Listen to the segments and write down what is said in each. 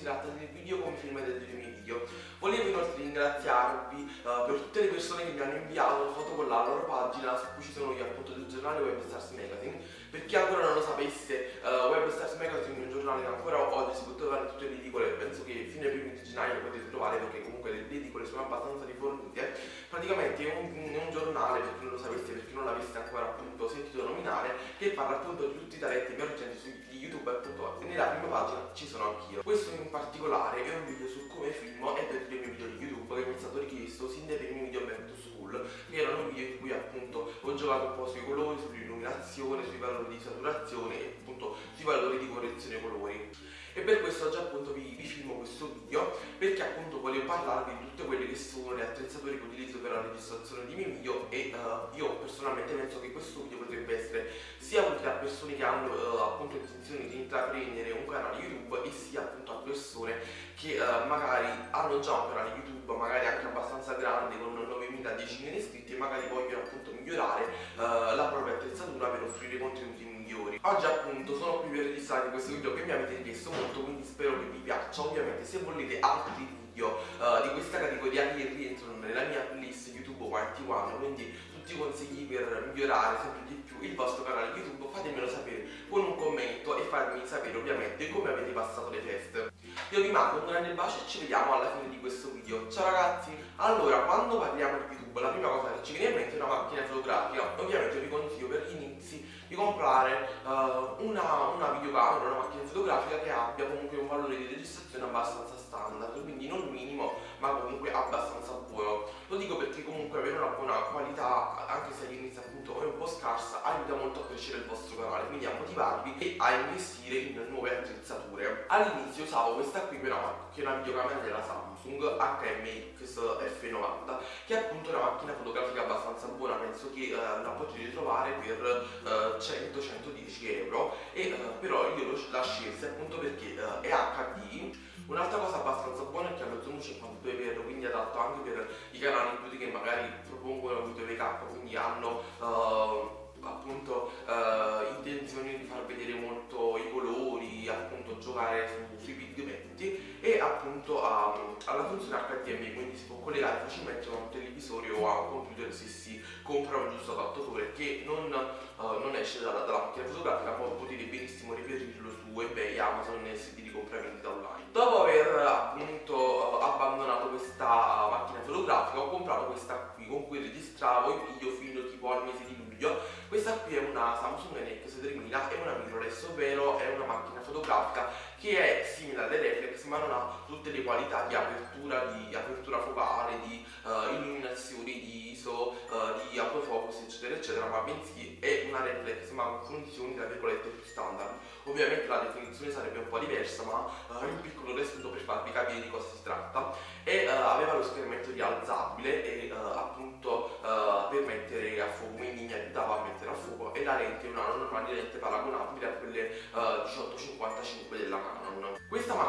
si tratta del video film del mio video. Volevo inoltre ringraziarvi uh, per tutte le persone che mi hanno inviato foto con la loro pagina su cui ci sono io appunto del giornale Web Stars Magazine. Per chi ancora non lo sapesse, uh, Web Stars Magazine è un giornale che ancora oggi si può trovare tutte le edicole e penso che fino ai primi di gennaio lo potete trovare perché comunque le edicole sono abbastanza rifornite. Praticamente è un, un giornale, per chi non lo sapesse, per chi non l'avesse ancora appunto sentito nominare, che parla appunto di tutti i talenti emergenti su YouTube appunto nella prima pagina ci sono anch'io. Questo in particolare è un video su come filmo e per i miei video di YouTube che mi è stato richiesto sin dai primi video Back to School, che erano video in cui appunto ho giocato un po' sui colori, sull'illuminazione, sui valori di saturazione e appunto sui valori di correzione colori. E per questo oggi appunto vi, vi filmo questo video perché appunto voglio parlarvi di tutte quelle che sono le attrezzature che utilizzo per la registrazione di miei video e uh, io personalmente penso che questo video potrebbe essere sia utile a persone che hanno uh, appunto intenzione di intraprendere un canale YouTube e sia appunto a persone che uh, magari hanno già un canale YouTube magari anche abbastanza grande con 9.000-10.000 iscritti e magari vogliono appunto migliorare la propria attrezzatura per offrire contenuti migliori. Oggi appunto sono qui per registrare questo video che mi avete chiesto molto quindi spero che vi piaccia. Ovviamente se volete altri video uh, di questa categoria che rientrano nella mia playlist YouTube White One, quindi tutti i consigli per migliorare sempre di più il vostro canale YouTube, fatemelo sapere con un commento e fatemi sapere ovviamente come avete passato le feste. Io vi mando un grande bacio e ci vediamo alla fine di questo video. Ciao ragazzi! Allora, quando parliamo di YouTube, la prima cosa che ci viene in mente è una macchina fotografica. Ovviamente vi consiglio per gli inizi di comprare uh, una, una videocamera, una macchina fotografica che abbia comunque un valore di registrazione abbastanza standard, quindi non minimo, ma comunque abbastanza buono. Lo dico perché comunque avere una qualità, anche se all'inizio appunto è un po' scarsa, aiuta molto a crescere il vostro canale, quindi a motivarvi e a investire in nuove attrezzature. All'inizio usavo questa qui però, che è una videocamera della Samsung HMX F90, che è appunto una macchina fotografica abbastanza buona, penso che eh, la potete trovare per eh, 100-110 euro. E uh, però io la scelsi appunto perché uh, è HD un'altra cosa abbastanza buona è che ha lo zoom 52x quindi adatto anche per i canali YouTube che magari propongono video VK quindi hanno uh, appunto intenzione di far vedere molto i colori giocare su, sui pigmenti e appunto ha, ha la funzione HDMI quindi si può collegare facilmente a un televisore o a un computer se si compra un giusto adattatore che non uh, non esce dalla, dalla macchina fotografica ma potete benissimo reperirlo su ebay, amazon e siti di compravendita online. Dopo aver appunto uh, abbandonato questa macchina fotografica ho comprato questa qui con cui registravo i video fino tipo al mese di luglio questa qui è una Samsung NX3000 è una mirrorless ovvero è una macchina fotografica che è simile alle reflex ma non ha tutte le qualità di apertura, di apertura focale, di uh, illuminazione, di ISO, uh, di autofocus eccetera eccetera ma bensì è una reflex ma con funzioni tra virgolette più standard. Ovviamente la definizione sarebbe un po' diversa ma uh, in piccolo resto per farvi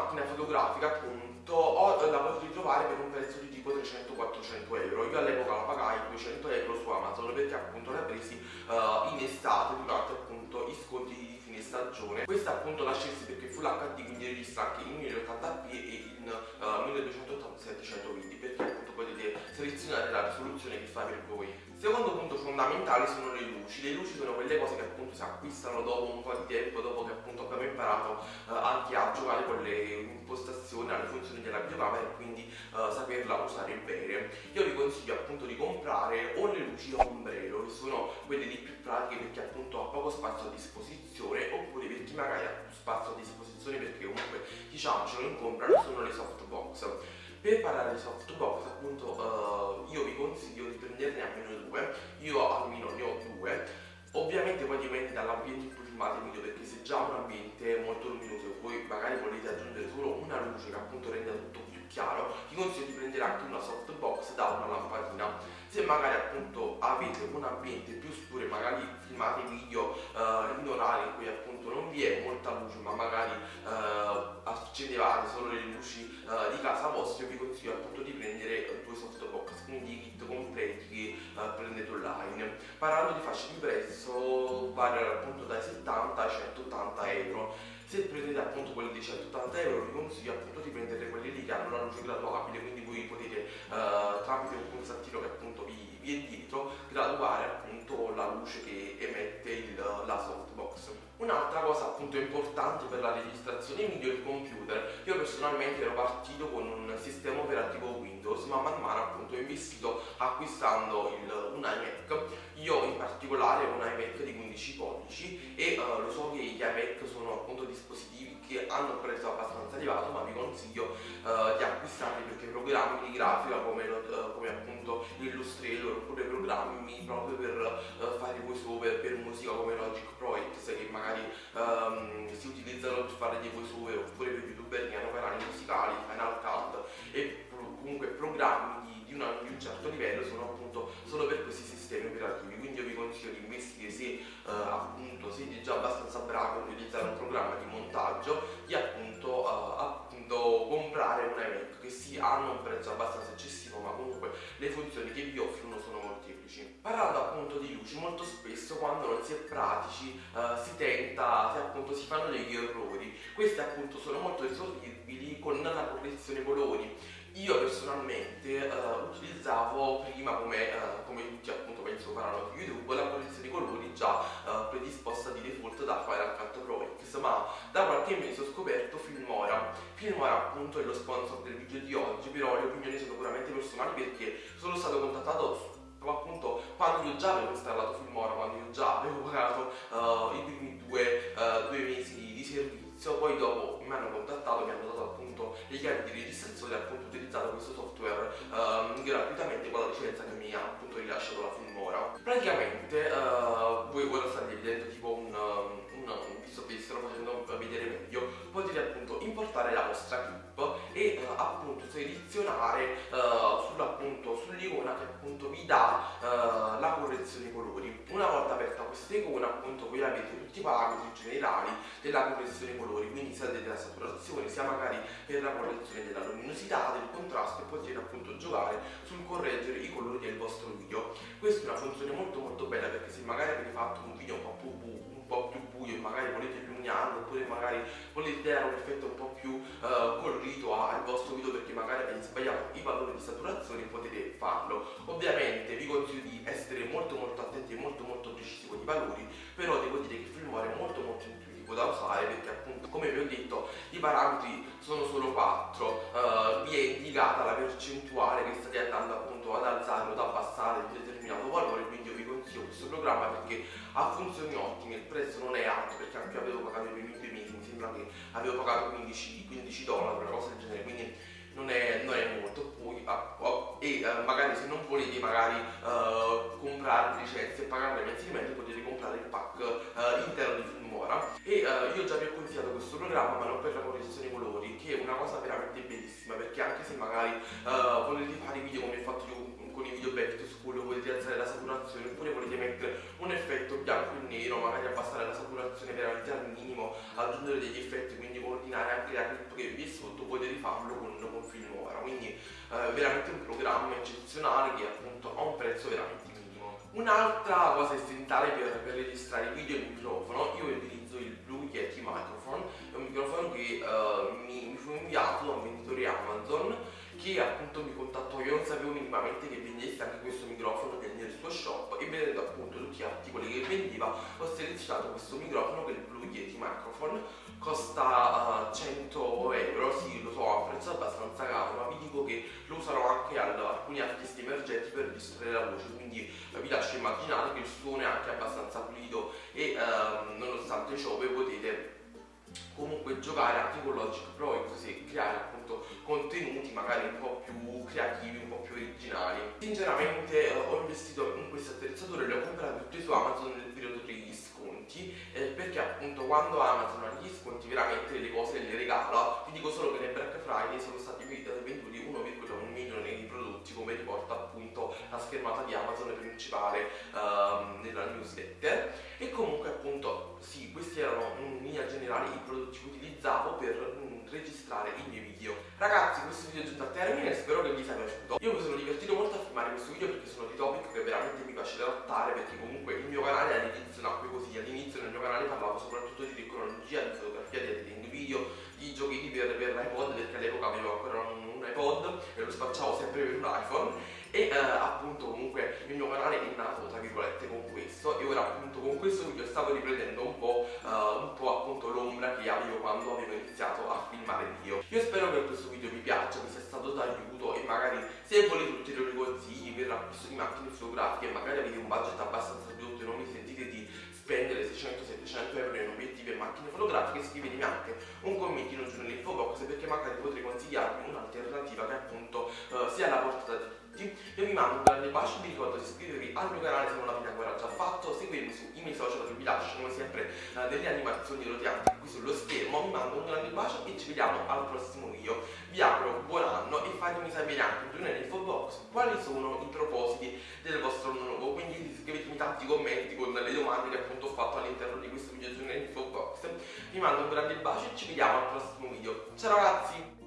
macchina fotografica appunto ho, la potete trovare per un prezzo di tipo 300-400 euro. Io all'epoca la pagai 200 euro su Amazon perché appunto l'ho presi uh, in estate durante appunto i sconti di fine stagione. Questa appunto la scelsi perché Full HD quindi registra anche in 1080p e in uh, 1280-720 perché appunto potete selezionare la risoluzione che fa per voi. Secondo punto fondamentale sono le luci. Le luci sono quelle cose che appunto si acquistano dopo un po' di tempo dopo che appunto abbiamo imparato uh, anche a giocare con le impostazioni alle funzioni della videocamera e quindi uh, saperla usare bene io vi consiglio appunto di comprare o le luci a ombrello che sono quelle di più pratiche perché appunto ha poco spazio a disposizione oppure per chi magari ha più spazio a disposizione perché comunque diciamo ce lo incomprano sono le softbox per parlare di softbox appunto uh, io vi consiglio di prenderne almeno due. Io almeno ne ho due ovviamente poi dipende dall'ambiente in cui filmate il video perché se già un ambiente è molto luminoso e voi magari volete aggiungere solo una luce che appunto renda tutto più chiaro vi consiglio di prendere anche una softbox da una lampadina. Se magari appunto avete un ambiente più scuro e magari filmate video uh, in orari in cui appunto non vi è molta luce ma magari uh, accendevate solo le luci uh, di casa vostra vi consiglio appunto di prendere due softbox. Quindi prendete online parlando di fasce di prezzo variano appunto dai 70 ai 180 euro. Se prendete appunto quelli di 180 euro vi consiglio appunto di prendere quelli lì che hanno la luce graduabile quindi voi potete uh, tramite un pulsantino che appunto vi, vi è dietro graduare appunto la luce che emette il, la softbox Un'altra cosa appunto importante per la registrazione video è il computer. Io personalmente ero partito con un sistema operativo Windows, ma man mano appunto ho investito acquistando il, un iMac. Io in particolare ho un iMac di 15 pollici e uh, lo so che gli iMac sono appunto dispositivi che hanno un prezzo abbastanza elevato, ma vi consiglio uh, di acquistarli perché programmi di grafica come, uh, come appunto Illustrator oppure programmi proprio per fare voice over per musica come Logic Pro X che magari um, si utilizzano per fare dei voice over oppure per youtuber che hanno canali musicali, Final Cut e comunque programmi di, di, una, di, un certo livello sono appunto solo per questi sistemi operativi quindi io vi consiglio di investire se uh, appunto siete già abbastanza bravi a utilizzare un programma di montaggio di appunto, uh, appunto comprare un iMac che sì hanno un prezzo abbastanza eccessivo ma comunque le funzioni che vi offrono sono molteplici. Parlando appunto di luci molto spesso quando non si è pratici uh, si tenta se appunto si fanno degli errori. Questi appunto sono molto risolvibili con la correzione colori io personalmente uh, utilizzavo prima come, uh, come, tutti appunto penso faranno su YouTube la correzione di colori già uh, predisposta di default da Final Cut Pro X ma da qualche mese ho scoperto Filmora. Filmora appunto è lo sponsor del video di oggi però le opinioni sono puramente personali perché sono stato contattato appunto quando io già avevo installato Filmora quando io già avevo pagato i primi due, due mesi di, servizio. Poi dopo mi hanno contattato mi hanno dato appunto le chiavi di registrazione appunto utilizzato questo software um, gratuitamente con la licenza che mi ha appunto rilasciato la Filmora. Praticamente uh, voi ora state vedendo tipo un, un, un visto che vi sto facendo vedere meglio, potete appunto importare la vostra clip e uh, appunto selezionare sull'appunto sull'icona che appunto vi dà uh, la correzione dei colori. Una volta aperta questa icona appunto voi avete tutti i parametri generali della dei colori, quindi sia della saturazione sia magari per la correzione della luminosità, del contrasto e potete appunto giocare sul correggere i colori del vostro video. Questa è una funzione molto molto bella perché se magari avete fatto un video un po' più, un po più buio e magari volete illuminarlo oppure magari volete dare un effetto un po' più uh, colorito al vostro video perché magari avete sbagliato i valori di saturazione potete farlo. Ovviamente vi consiglio di essere molto molto attenti e molto molto precisi con i valori, però devo dire che Filmora è molto molto intuitivo da usare perché appunto come vi ho detto i parametri sono solo 4, uh, vi è indicata la percentuale che state andando appunto ad alzare o ad abbassare di determinato valore, quindi io vi consiglio questo programma perché ha funzioni ottime, il prezzo non è alto perché anche io avevo pagato i primi due mesi, mi sembra che avevo pagato 15, 15 dollari, una cosa del genere, quindi non è, non è molto poi, ah, oh, e uh, magari se non volete magari uh, comprare licenze e pagarle mensilmente potete comprare il pack uh, intero di Filmora e io già vi ho consigliato questo programma ma non per la correzione colori che è una cosa veramente bellissima perché anche se magari volete fare i video come ho fatto io con i video back to school volete alzare la saturazione oppure volete mettere un effetto bianco e nero magari abbassare la saturazione veramente al minimo aggiungere degli effetti quindi coordinare anche la clip che vi è sotto potete farlo con, con Filmora quindi eh, veramente un programma eccezionale che appunto ha un prezzo veramente un'altra cosa essenziale per, per registrare video è il microfono. Io utilizzo il Blue Yeti Microphone è un microfono che uh, mi, mi fu inviato da un venditore Amazon che appunto mi contattò, io non sapevo minimamente che vendesse anche questo microfono nel suo shop e vedendo appunto tutti gli articoli che vendeva ho selezionato questo microfono che è il Blue Yeti Microphone. Costa uh, 100 euro, sì lo so, un prezzo abbastanza caro ma vi dico che lo userò anche ad alcuni artisti emergenti per registrare la voce quindi uh, vi lascio immaginare che il suono è anche abbastanza pulito e uh, nonostante ciò voi potete comunque giocare anche con Logic Pro così creare appunto contenuti magari un po' più creativi, un po' più originali. Sinceramente eh, ho investito in queste attrezzature, le ho comprate tutte su Amazon nel periodo degli sconti eh, perché appunto quando Amazon ha gli sconti veramente le cose le regala. Vi dico solo che nel Black Friday sono stati venduti 1,1 milione di prodotti come riporta appunto la schermata di Amazon principale um, nella newsletter e comunque appunto sì questi erano in linea generale i prodotti che utilizzavo per mm, registrare i miei video. Ragazzi, questo video è giunto a termine, e spero che vi sia piaciuto. Io mi sono divertito molto a filmare questo video perché sono di topic che veramente mi piace trattare perché comunque il mio canale all'inizio nacque così, all'inizio nel mio canale parlavo soprattutto di tecnologia, di fotografia, di editing video, di giochini per, per l'iPod perché all'epoca avevo ancora un, un iPod e lo spacciavo sempre per un iPhone e eh, appunto comunque il mio canale è nato tra virgolette con questo e ora appunto con questo video stavo riprendendo un po' che avevo quando avevo iniziato a filmare video. Io spero che questo video vi piaccia, vi sia stato d'aiuto e magari se volete ulteriori consigli per l'acquisto di macchine fotografiche e magari avete un budget abbastanza ridotto e non vi sentite di spendere 600-700 euro in obiettivi e macchine fotografiche scrivetemi anche un commentino giù nell'info box perché magari potrei consigliarvi un'alternativa che appunto uh, sia alla portata di tutti. Io vi mando un grande bacio vi ricordo di iscrivervi al mio canale se non l'avete ancora già fatto, seguirmi sui miei social che vi lascio come sempre uh, delle animazioni roteanti qui sullo vediamo al prossimo video. Vi auguro buon anno e fatemi sapere anche giù nell'info box quali sono i propositi del vostro anno nuovo. Quindi scrivetemi tanti commenti con le domande che appunto ho fatto all'interno di questo video giù nell'info box. Vi mando un grande bacio e ci vediamo al prossimo video. Ciao ragazzi!